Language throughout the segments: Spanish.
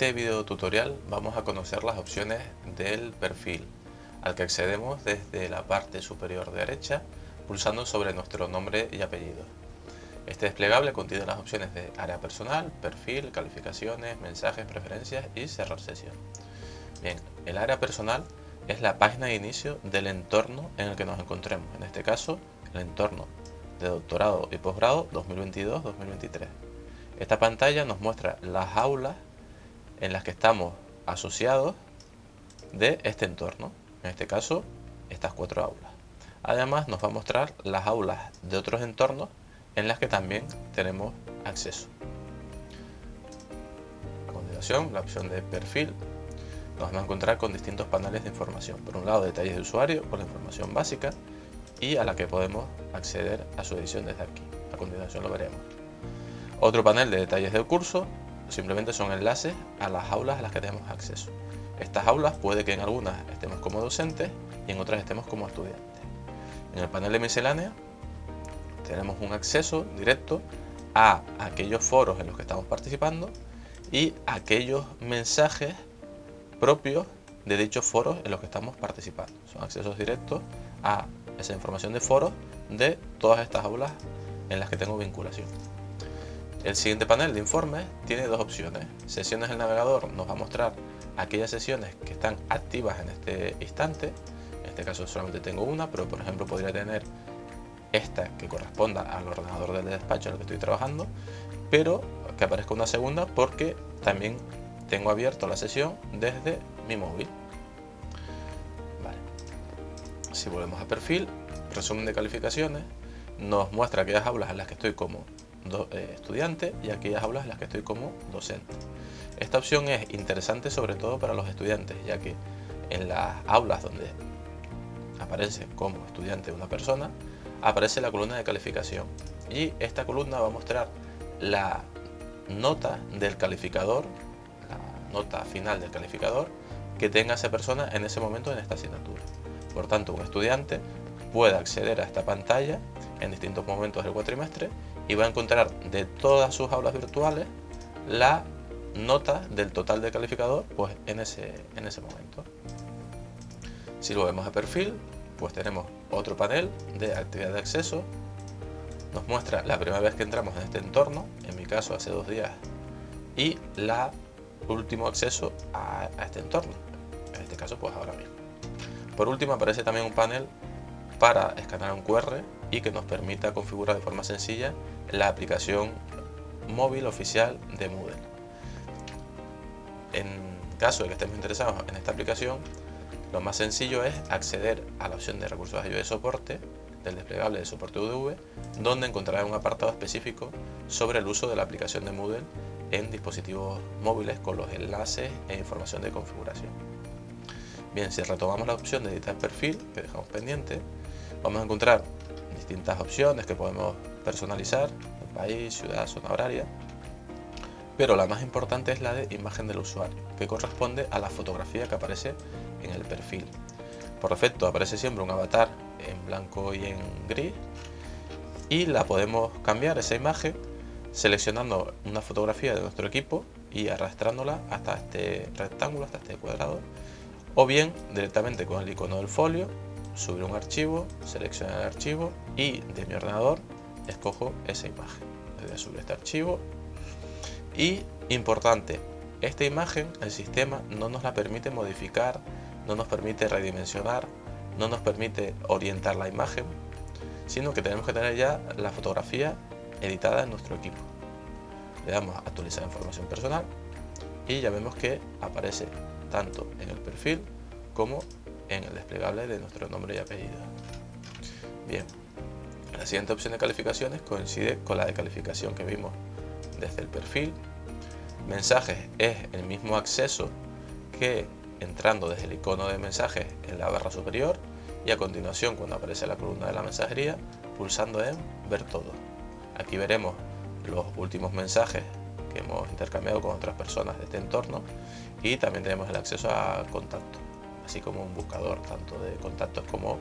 este video tutorial vamos a conocer las opciones del perfil, al que accedemos desde la parte superior derecha pulsando sobre nuestro nombre y apellido. Este desplegable contiene las opciones de área personal, perfil, calificaciones, mensajes, preferencias y cerrar sesión. Bien, el área personal es la página de inicio del entorno en el que nos encontremos, en este caso el entorno de doctorado y posgrado 2022-2023. Esta pantalla nos muestra las aulas en las que estamos asociados de este entorno, en este caso estas cuatro aulas. Además nos va a mostrar las aulas de otros entornos en las que también tenemos acceso. A continuación, la opción de perfil nos vamos a encontrar con distintos paneles de información. Por un lado, detalles de usuario con la información básica y a la que podemos acceder a su edición desde aquí. A continuación lo veremos. Otro panel de detalles del curso simplemente son enlaces a las aulas a las que tenemos acceso. Estas aulas puede que en algunas estemos como docentes y en otras estemos como estudiantes. En el panel de miscelánea tenemos un acceso directo a aquellos foros en los que estamos participando y aquellos mensajes propios de dichos foros en los que estamos participando. Son accesos directos a esa información de foros de todas estas aulas en las que tengo vinculación. El siguiente panel de informes tiene dos opciones. Sesiones del navegador nos va a mostrar aquellas sesiones que están activas en este instante. En este caso solamente tengo una, pero por ejemplo podría tener esta que corresponda al ordenador del despacho en el que estoy trabajando, pero que aparezca una segunda porque también tengo abierto la sesión desde mi móvil. Si volvemos a perfil, resumen de calificaciones, nos muestra aquellas aulas en las que estoy como eh, estudiante y aquellas aulas en las que estoy como docente. Esta opción es interesante sobre todo para los estudiantes, ya que en las aulas donde aparece como estudiante una persona, aparece la columna de calificación y esta columna va a mostrar la nota del calificador, la nota final del calificador que tenga esa persona en ese momento en esta asignatura. Por tanto, un estudiante puede acceder a esta pantalla en distintos momentos del cuatrimestre y va a encontrar de todas sus aulas virtuales la nota del total de calificador pues en ese, en ese momento. Si lo vemos a perfil, pues tenemos otro panel de actividad de acceso. Nos muestra la primera vez que entramos en este entorno, en mi caso hace dos días, y la último acceso a, a este entorno, en este caso pues ahora mismo. Por último aparece también un panel para escanear un QR y que nos permita configurar de forma sencilla la aplicación móvil oficial de Moodle. En caso de que estemos interesados en esta aplicación, lo más sencillo es acceder a la opción de recursos de ayuda de soporte del desplegable de soporte UDV, donde encontrará un apartado específico sobre el uso de la aplicación de Moodle en dispositivos móviles con los enlaces e información de configuración. Bien, si retomamos la opción de editar perfil, que dejamos pendiente, vamos a encontrar distintas opciones que podemos personalizar, país, ciudad, zona horaria, pero la más importante es la de imagen del usuario, que corresponde a la fotografía que aparece en el perfil. Por defecto aparece siempre un avatar en blanco y en gris y la podemos cambiar esa imagen seleccionando una fotografía de nuestro equipo y arrastrándola hasta este rectángulo, hasta este cuadrado o bien directamente con el icono del folio subir un archivo, seleccionar el archivo y de mi ordenador escojo esa imagen. Voy a subir este archivo y importante, esta imagen el sistema no nos la permite modificar, no nos permite redimensionar, no nos permite orientar la imagen, sino que tenemos que tener ya la fotografía editada en nuestro equipo. Le damos a actualizar información personal y ya vemos que aparece tanto en el perfil como en el desplegable de nuestro nombre y apellido. Bien, la siguiente opción de calificaciones coincide con la de calificación que vimos desde el perfil. Mensajes es el mismo acceso que entrando desde el icono de mensajes en la barra superior y a continuación cuando aparece la columna de la mensajería pulsando en ver todo. Aquí veremos los últimos mensajes que hemos intercambiado con otras personas de este entorno y también tenemos el acceso a contacto así como un buscador tanto de contactos como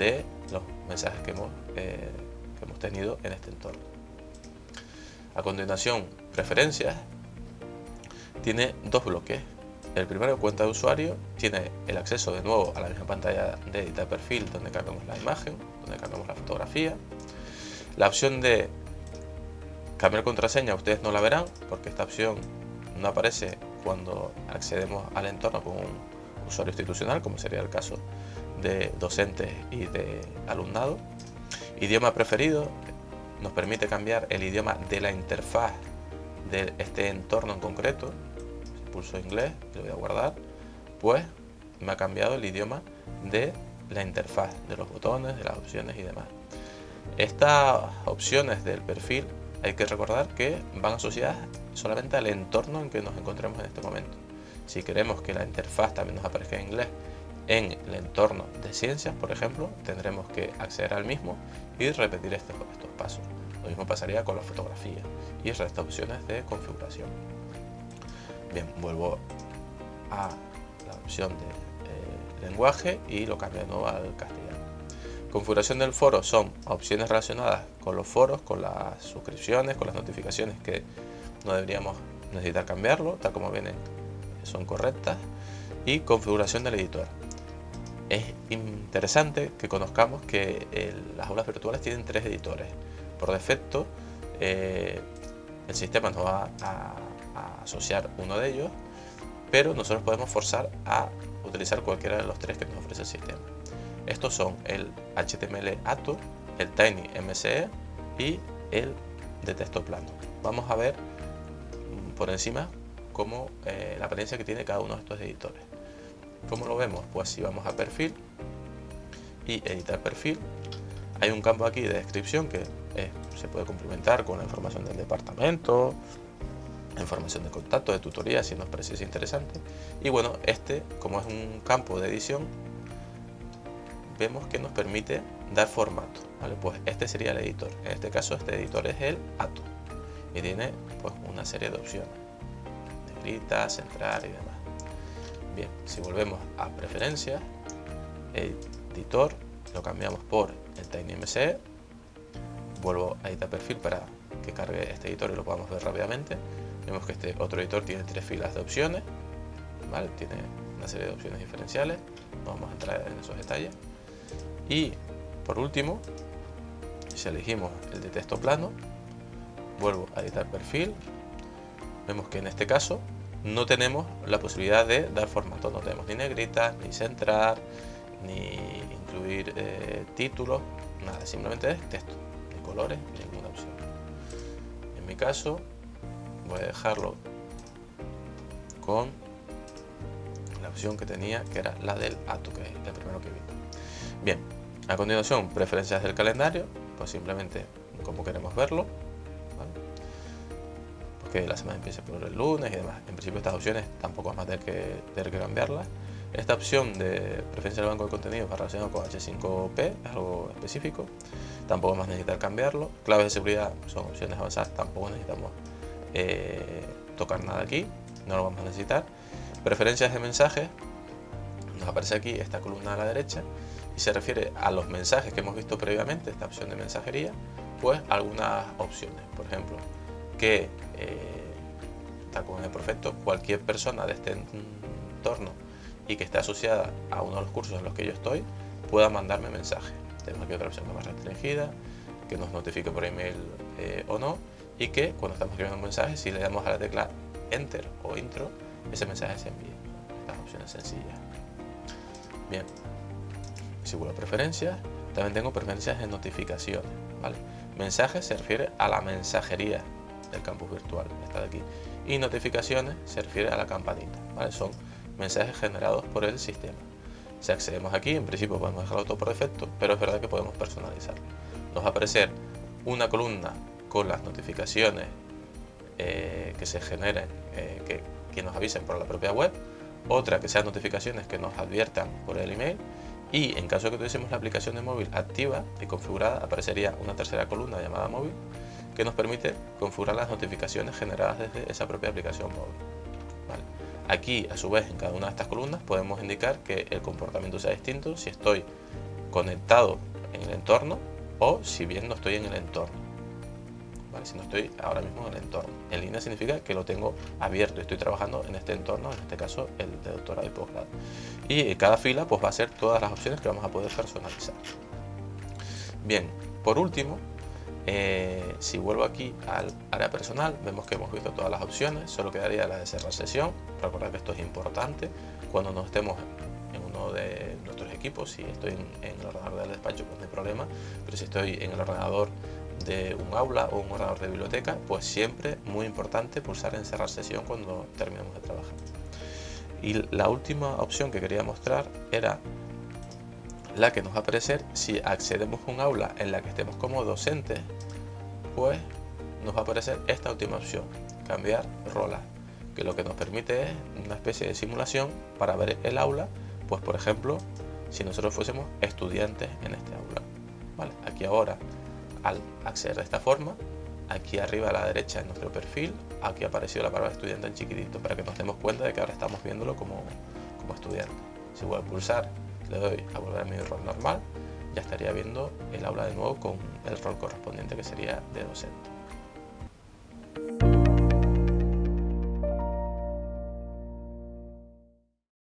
de los mensajes que hemos, eh, que hemos tenido en este entorno. A continuación, preferencias. tiene dos bloques. El primero, cuenta de usuario, tiene el acceso de nuevo a la misma pantalla de editar perfil donde cargamos la imagen, donde cargamos la fotografía. La opción de cambiar contraseña ustedes no la verán porque esta opción no aparece cuando accedemos al entorno con un usuario institucional, como sería el caso de docentes y de alumnado. Idioma preferido nos permite cambiar el idioma de la interfaz de este entorno en concreto. Pulso inglés, lo voy a guardar, pues me ha cambiado el idioma de la interfaz, de los botones, de las opciones y demás. Estas opciones del perfil hay que recordar que van asociadas solamente al entorno en que nos encontremos en este momento. Si queremos que la interfaz también nos aparezca en inglés en el entorno de ciencias, por ejemplo, tendremos que acceder al mismo y repetir estos, estos pasos. Lo mismo pasaría con la fotografía y el resto de opciones de configuración. Bien, vuelvo a la opción de eh, lenguaje y lo cambio de nuevo al castellano. Configuración del foro son opciones relacionadas con los foros, con las suscripciones, con las notificaciones que no deberíamos necesitar cambiarlo, tal como vienen son correctas. Y configuración del editor es interesante que conozcamos que las aulas virtuales tienen tres editores. Por defecto, eh, el sistema nos va a, asociar uno de ellos, pero nosotros podemos forzar a utilizar cualquiera de los tres que nos ofrece el sistema. Estos son el HTML ATO, el Tiny MCE y el de texto plano. Vamos a ver mm, por encima cómo eh, la apariencia que tiene cada uno de estos editores. ¿Cómo lo vemos? Pues si vamos a perfil y editar perfil, hay un campo aquí de descripción que eh, se puede complementar con la información del departamento, información de contacto, de tutoría, si nos parece interesante. Y bueno, este, como es un campo de edición, vemos que nos permite dar formato. ¿vale? Pues este sería el editor. En este caso, este editor es el ATO y tiene pues, una serie de opciones. Negrita, centrar y demás. Bien, si volvemos a preferencias, editor, lo cambiamos por el TinyMCE, vuelvo a editar perfil para que cargue este editor y lo podamos ver rápidamente. Vemos que este otro editor tiene tres filas de opciones, ¿vale? tiene una serie de opciones diferenciales, no vamos a entrar en esos detalles. Y por último, si elegimos el de texto plano, vuelvo a editar perfil, vemos que en este caso no tenemos la posibilidad de dar formato, no tenemos ni negritas, ni centrar, ni incluir eh, títulos, nada, simplemente es texto, ni colores, ni ninguna opción. En mi caso voy a dejarlo con la opción que tenía, que era la del ato, que es el primero que vi. Bien, a continuación, preferencias del calendario, pues simplemente como queremos verlo, que la semana empiece por el lunes y demás. En principio estas opciones tampoco vamos a tener que, tener que cambiarlas. Esta opción de preferencia del banco de contenido va relacionado con H5P, es algo específico. Tampoco vamos a necesitar cambiarlo. Claves de seguridad son opciones avanzadas, tampoco necesitamos eh, tocar nada aquí, no lo vamos a necesitar. Preferencias de mensajes, nos aparece aquí esta columna a la derecha y se refiere a los mensajes que hemos visto previamente, esta opción de mensajería, pues algunas opciones. Por ejemplo, que tal como en el perfecto, cualquier persona de este entorno y que esté asociada a uno de los cursos en los que yo estoy, pueda mandarme mensaje. Tenemos aquí otra opción más restringida, que nos notifique por email eh, o no, y que cuando estamos escribiendo un mensaje, si le damos a la tecla Enter o Intro, ese mensaje se envíe. Estas opciones sencillas. Bien, a preferencias, también tengo preferencias de notificaciones. ¿vale? Mensajes se refiere a la mensajería del campus virtual, está de aquí. Y notificaciones se refiere a la campanita, ¿vale? Son mensajes generados por el sistema. Si accedemos aquí, en principio podemos dejarlo todo por defecto, pero es verdad que podemos personalizarlo. Nos va a aparecer una columna con las notificaciones eh, que se generen, eh, que, que nos avisen por la propia web, otra que sean notificaciones que nos adviertan por el email y en caso de que tuviésemos la aplicación de móvil activa y configurada aparecería una tercera columna llamada móvil que nos permite configurar las notificaciones generadas desde esa propia aplicación móvil. Aquí, a su vez, en cada una de estas columnas podemos indicar que el comportamiento sea distinto si estoy conectado en el entorno o si bien no estoy en el entorno. si no estoy ahora mismo en el entorno. En línea significa que lo tengo abierto, estoy trabajando en este entorno, en este caso el de doctorado y posgrado. Y cada fila pues va a ser todas las opciones que vamos a poder personalizar. Bien, por último, eh, si vuelvo aquí al área personal, vemos que hemos visto todas las opciones, solo quedaría la de cerrar sesión. Recordad que esto es importante cuando no estemos en uno de nuestros equipos, si estoy en, el ordenador del despacho pues no hay problema, pero si estoy en el ordenador de un aula o un ordenador de biblioteca, pues siempre muy importante pulsar en cerrar sesión cuando terminemos de trabajar. Y la última opción que quería mostrar era la que nos va a aparecer si accedemos a un aula en la que estemos como docentes, pues nos va a aparecer esta última opción, cambiar rola, que lo que nos permite es una especie de simulación para ver el aula, pues por ejemplo, si nosotros fuésemos estudiantes en este aula. Vale, aquí ahora, al acceder de esta forma, aquí arriba a la derecha en nuestro perfil, aquí apareció la palabra estudiante en chiquitito, para que nos demos cuenta de que ahora estamos viéndolo como, como estudiante. Si voy a pulsar le doy a volver a mi rol normal, ya estaría viendo el aula de nuevo con el rol correspondiente que sería de docente.